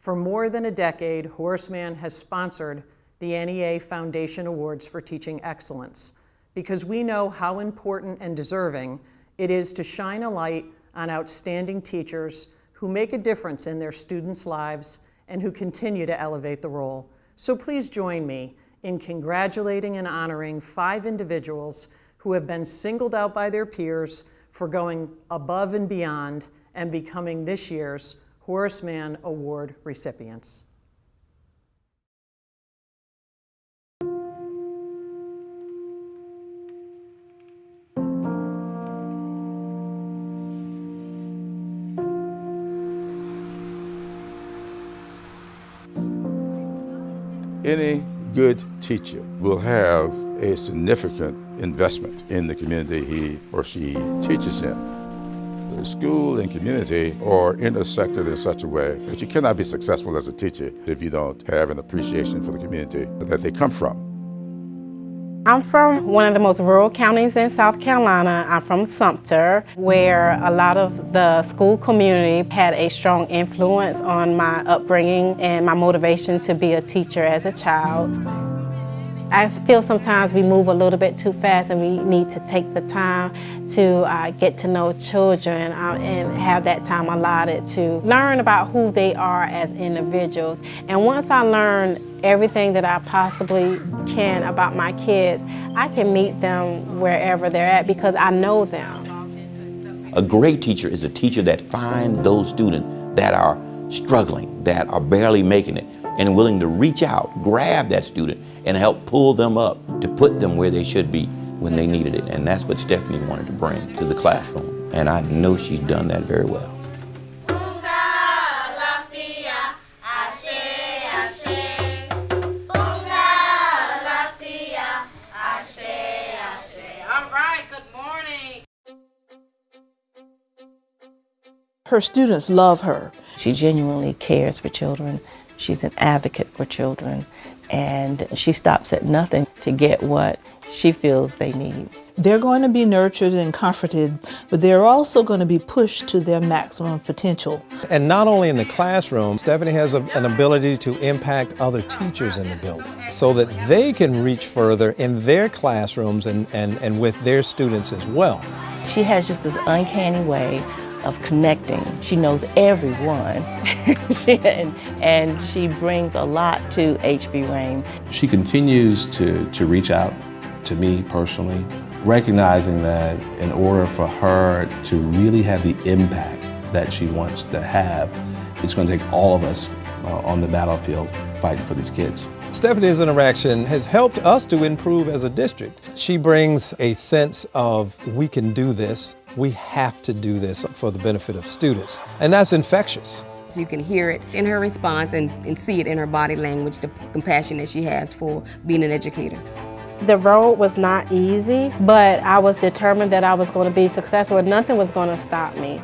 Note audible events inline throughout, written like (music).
For more than a decade, Horace Mann has sponsored the NEA Foundation Awards for Teaching Excellence because we know how important and deserving it is to shine a light on outstanding teachers who make a difference in their students' lives and who continue to elevate the role. So please join me in congratulating and honoring five individuals who have been singled out by their peers for going above and beyond and becoming this year's Horace Mann Award recipients. Any good teacher will have a significant investment in the community he or she teaches in. The school and community are intersected in such a way that you cannot be successful as a teacher if you don't have an appreciation for the community that they come from. I'm from one of the most rural counties in South Carolina. I'm from Sumter, where a lot of the school community had a strong influence on my upbringing and my motivation to be a teacher as a child. I feel sometimes we move a little bit too fast and we need to take the time to uh, get to know children uh, and have that time allotted to learn about who they are as individuals. And once I learn everything that I possibly can about my kids, I can meet them wherever they're at because I know them. A great teacher is a teacher that finds those students that are struggling, that are barely making it, and willing to reach out, grab that student, and help pull them up to put them where they should be when they needed it. And that's what Stephanie wanted to bring to the classroom. And I know she's done that very well. All right, good morning. Her students love her. She genuinely cares for children. She's an advocate for children and she stops at nothing to get what she feels they need. They're going to be nurtured and comforted, but they're also going to be pushed to their maximum potential. And not only in the classroom, Stephanie has a, an ability to impact other teachers in the building so that they can reach further in their classrooms and, and, and with their students as well. She has just this uncanny way of connecting. She knows everyone, (laughs) and, and she brings a lot to HB Rain. She continues to, to reach out to me personally, recognizing that in order for her to really have the impact that she wants to have, it's going to take all of us uh, on the battlefield fighting for these kids. Stephanie's interaction has helped us to improve as a district. She brings a sense of we can do this, we have to do this for the benefit of students, and that's infectious. You can hear it in her response and, and see it in her body language, the compassion that she has for being an educator. The road was not easy, but I was determined that I was going to be successful and nothing was going to stop me.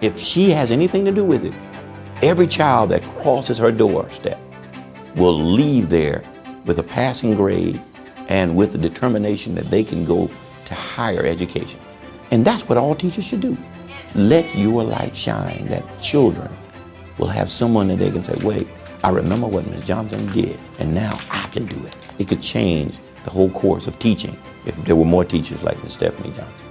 If she has anything to do with it, every child that crosses her doorstep will leave there with a passing grade and with the determination that they can go to higher education. And that's what all teachers should do. Let your light shine that children will have someone that they can say, wait, I remember what Ms. Johnson did, and now I can do it. It could change the whole course of teaching if there were more teachers like Ms. Stephanie Johnson.